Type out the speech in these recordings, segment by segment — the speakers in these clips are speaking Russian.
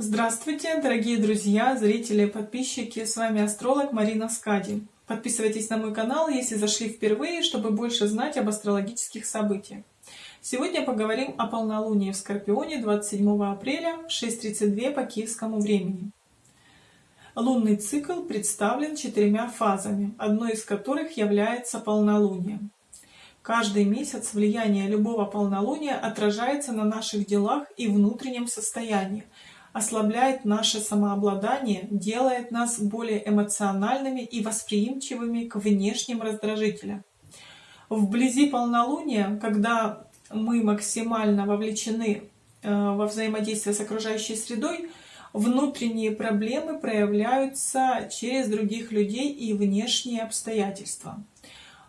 Здравствуйте, дорогие друзья, зрители, подписчики, с вами астролог Марина Скади. Подписывайтесь на мой канал, если зашли впервые, чтобы больше знать об астрологических событиях. Сегодня поговорим о полнолунии в Скорпионе 27 апреля в 6.32 по киевскому времени. Лунный цикл представлен четырьмя фазами, одной из которых является полнолуние. Каждый месяц влияние любого полнолуния отражается на наших делах и внутреннем состоянии, ослабляет наше самообладание, делает нас более эмоциональными и восприимчивыми к внешним раздражителям. Вблизи полнолуния, когда мы максимально вовлечены э, во взаимодействие с окружающей средой, внутренние проблемы проявляются через других людей и внешние обстоятельства.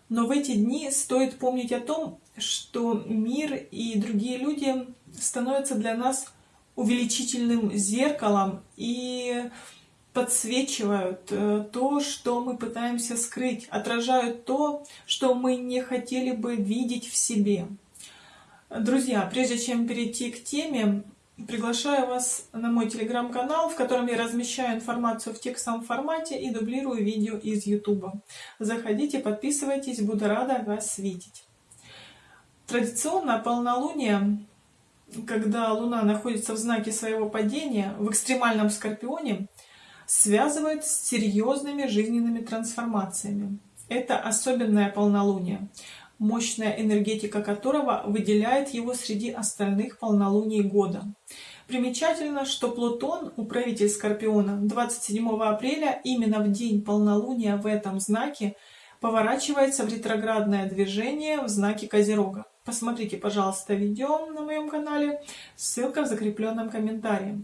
Но в эти дни стоит помнить о том, что мир и другие люди становятся для нас увеличительным зеркалом и подсвечивают э, то, что мы пытаемся скрыть, отражают то, что мы не хотели бы видеть в себе. Друзья, прежде чем перейти к теме, приглашаю вас на мой телеграм-канал, в котором я размещаю информацию в текстовом формате и дублирую видео из YouTube. Заходите, подписывайтесь, буду рада вас видеть. Традиционно полнолуние когда Луна находится в знаке своего падения, в экстремальном Скорпионе, связывает с серьезными жизненными трансформациями. Это особенное полнолуние, мощная энергетика которого выделяет его среди остальных полнолуний года. Примечательно, что Плутон, управитель Скорпиона, 27 апреля, именно в день полнолуния в этом знаке, поворачивается в ретроградное движение в знаке Козерога. Посмотрите, пожалуйста, видео на моем канале, ссылка в закрепленном комментарии.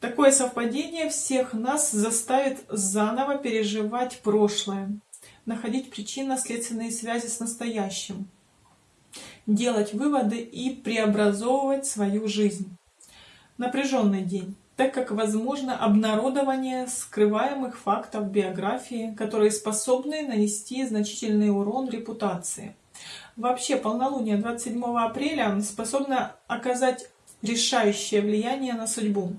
Такое совпадение всех нас заставит заново переживать прошлое, находить причинно-следственные связи с настоящим, делать выводы и преобразовывать свою жизнь. Напряженный день, так как возможно обнародование скрываемых фактов биографии, которые способны нанести значительный урон репутации. Вообще полнолуние 27 апреля способно оказать решающее влияние на судьбу.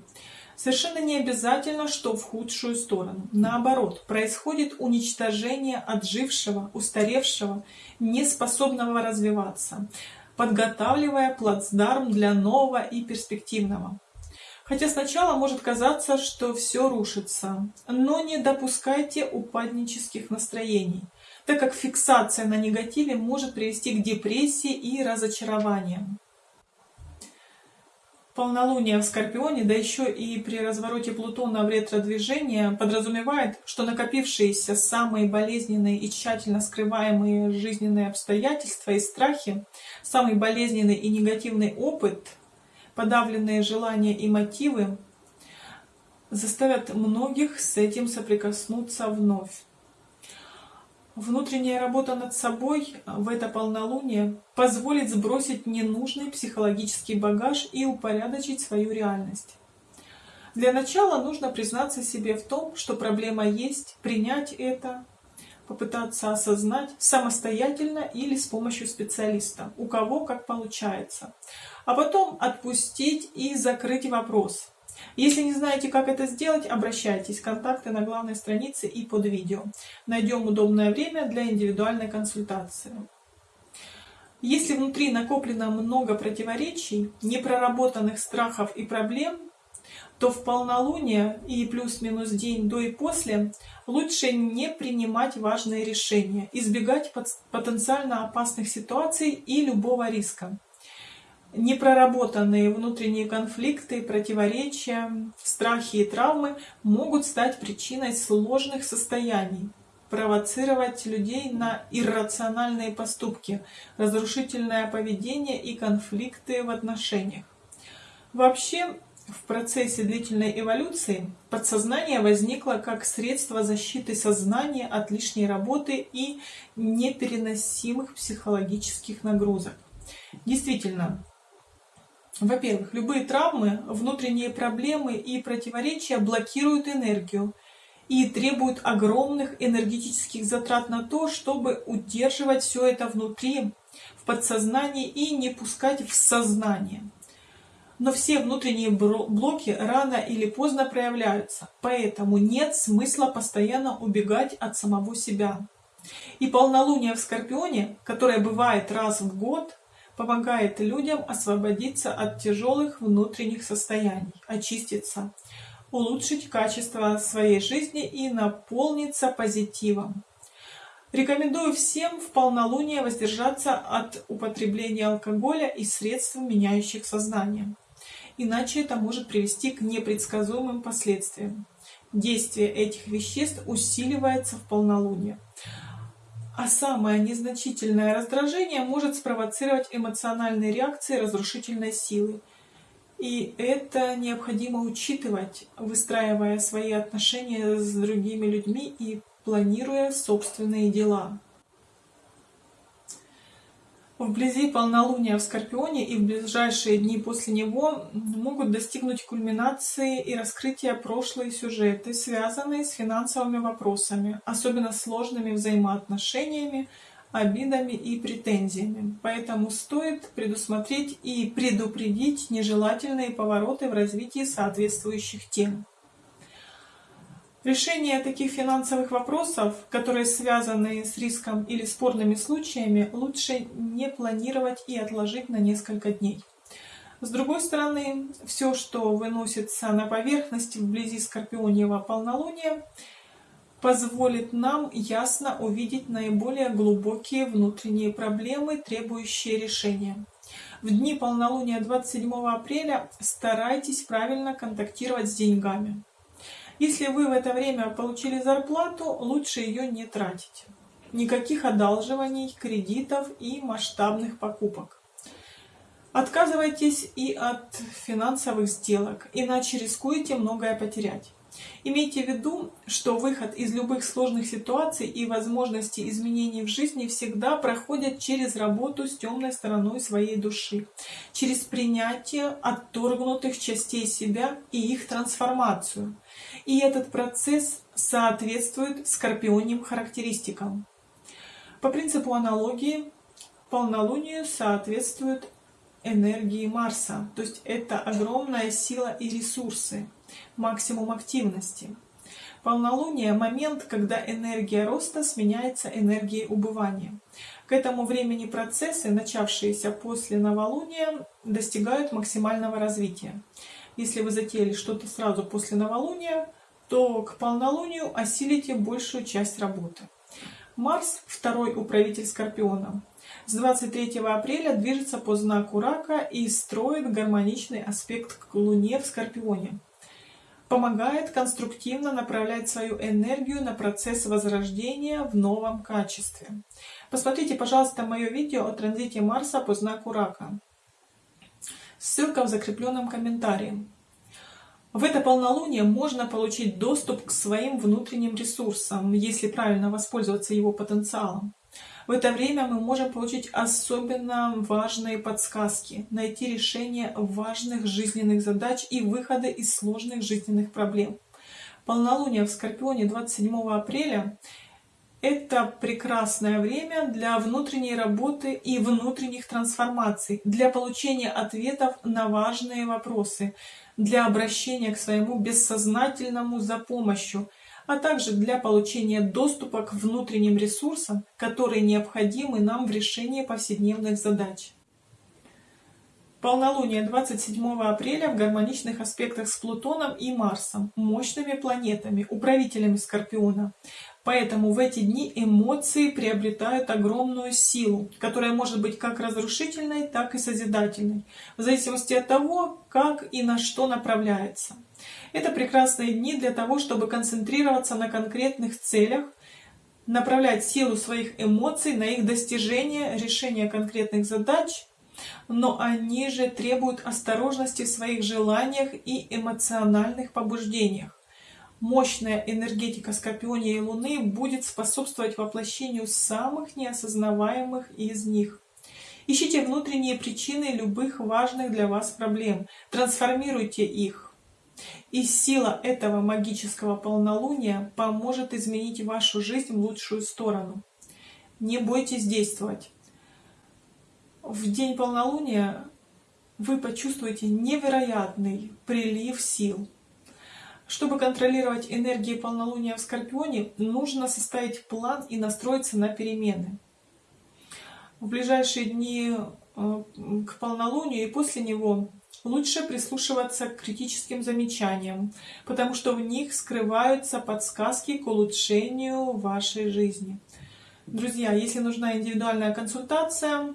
Совершенно не обязательно, что в худшую сторону. Наоборот, происходит уничтожение отжившего, устаревшего, неспособного развиваться, подготавливая плацдарм для нового и перспективного. Хотя сначала может казаться, что все рушится, но не допускайте упаднических настроений – так как фиксация на негативе может привести к депрессии и разочарованиям. Полнолуние в Скорпионе, да еще и при развороте Плутона в ретро-движение, подразумевает, что накопившиеся самые болезненные и тщательно скрываемые жизненные обстоятельства и страхи, самый болезненный и негативный опыт, подавленные желания и мотивы заставят многих с этим соприкоснуться вновь. Внутренняя работа над собой в это полнолуние позволит сбросить ненужный психологический багаж и упорядочить свою реальность. Для начала нужно признаться себе в том, что проблема есть, принять это, попытаться осознать самостоятельно или с помощью специалиста, у кого как получается. А потом отпустить и закрыть вопрос, если не знаете, как это сделать, обращайтесь. Контакты на главной странице и под видео. Найдем удобное время для индивидуальной консультации. Если внутри накоплено много противоречий, непроработанных страхов и проблем, то в полнолуние и плюс-минус день до и после лучше не принимать важные решения, избегать потенциально опасных ситуаций и любого риска непроработанные внутренние конфликты, противоречия, страхи и травмы могут стать причиной сложных состояний, провоцировать людей на иррациональные поступки, разрушительное поведение и конфликты в отношениях. Вообще, в процессе длительной эволюции подсознание возникло как средство защиты сознания от лишней работы и непереносимых психологических нагрузок. Действительно, во-первых, любые травмы, внутренние проблемы и противоречия блокируют энергию и требуют огромных энергетических затрат на то, чтобы удерживать все это внутри, в подсознании и не пускать в сознание. Но все внутренние блоки рано или поздно проявляются, поэтому нет смысла постоянно убегать от самого себя. И полнолуние в Скорпионе, которое бывает раз в год, помогает людям освободиться от тяжелых внутренних состояний, очиститься, улучшить качество своей жизни и наполниться позитивом. Рекомендую всем в полнолуние воздержаться от употребления алкоголя и средств, меняющих сознание. Иначе это может привести к непредсказуемым последствиям. Действие этих веществ усиливается в полнолуние. А самое незначительное раздражение может спровоцировать эмоциональные реакции разрушительной силы. И это необходимо учитывать, выстраивая свои отношения с другими людьми и планируя собственные дела. Вблизи полнолуния в Скорпионе и в ближайшие дни после него могут достигнуть кульминации и раскрытия прошлые сюжеты, связанные с финансовыми вопросами, особенно сложными взаимоотношениями, обидами и претензиями. Поэтому стоит предусмотреть и предупредить нежелательные повороты в развитии соответствующих тем. Решение таких финансовых вопросов, которые связаны с риском или спорными случаями, лучше не планировать и отложить на несколько дней. С другой стороны, все, что выносится на поверхность вблизи Скорпионьего полнолуния, позволит нам ясно увидеть наиболее глубокие внутренние проблемы, требующие решения. В дни полнолуния 27 апреля старайтесь правильно контактировать с деньгами. Если вы в это время получили зарплату, лучше ее не тратить. Никаких одалживаний, кредитов и масштабных покупок. Отказывайтесь и от финансовых сделок, иначе рискуете многое потерять. Имейте в виду, что выход из любых сложных ситуаций и возможности изменений в жизни всегда проходят через работу с темной стороной своей души, через принятие отторгнутых частей себя и их трансформацию. И этот процесс соответствует скорпионим характеристикам. По принципу аналогии, полнолунию соответствует энергии Марса, то есть это огромная сила и ресурсы максимум активности. Полнолуние – момент, когда энергия роста сменяется энергией убывания. К этому времени процессы, начавшиеся после новолуния, достигают максимального развития. Если вы затеяли что-то сразу после новолуния, то к полнолунию осилите большую часть работы. Марс – второй управитель Скорпиона. С 23 апреля движется по знаку Рака и строит гармоничный аспект к Луне в Скорпионе помогает конструктивно направлять свою энергию на процесс возрождения в новом качестве. Посмотрите, пожалуйста, мое видео о транзите Марса по знаку Рака. Ссылка в закрепленном комментарии. В это полнолуние можно получить доступ к своим внутренним ресурсам, если правильно воспользоваться его потенциалом. В это время мы можем получить особенно важные подсказки, найти решение важных жизненных задач и выходы из сложных жизненных проблем. Полнолуние в Скорпионе 27 апреля – это прекрасное время для внутренней работы и внутренних трансформаций, для получения ответов на важные вопросы, для обращения к своему бессознательному за помощью – а также для получения доступа к внутренним ресурсам, которые необходимы нам в решении повседневных задач. Полнолуние 27 апреля в гармоничных аспектах с Плутоном и Марсом, мощными планетами, управителями Скорпиона. Поэтому в эти дни эмоции приобретают огромную силу, которая может быть как разрушительной, так и созидательной, в зависимости от того, как и на что направляется. Это прекрасные дни для того, чтобы концентрироваться на конкретных целях, направлять силу своих эмоций на их достижение, решение конкретных задач, но они же требуют осторожности в своих желаниях и эмоциональных побуждениях. Мощная энергетика Скорпиония и Луны будет способствовать воплощению самых неосознаваемых из них. Ищите внутренние причины любых важных для вас проблем, трансформируйте их. И сила этого магического полнолуния поможет изменить вашу жизнь в лучшую сторону. Не бойтесь действовать. В день полнолуния вы почувствуете невероятный прилив сил. Чтобы контролировать энергии полнолуния в Скорпионе, нужно составить план и настроиться на перемены. В ближайшие дни э, к полнолунию и после него лучше прислушиваться к критическим замечаниям, потому что в них скрываются подсказки к улучшению вашей жизни. Друзья, если нужна индивидуальная консультация,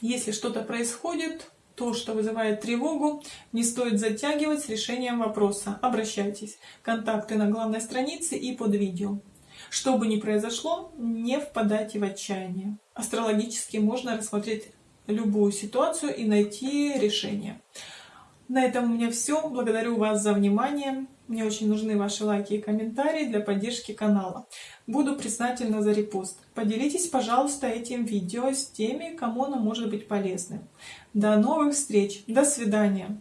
если что-то происходит, то, что вызывает тревогу, не стоит затягивать с решением вопроса. Обращайтесь. Контакты на главной странице и под видео. Что бы ни произошло, не впадайте в отчаяние. Астрологически можно рассмотреть любую ситуацию и найти решение. На этом у меня все. Благодарю вас за внимание. Мне очень нужны ваши лайки и комментарии для поддержки канала. Буду признательна за репост. Поделитесь, пожалуйста, этим видео с теми, кому оно может быть полезным. До новых встреч. До свидания.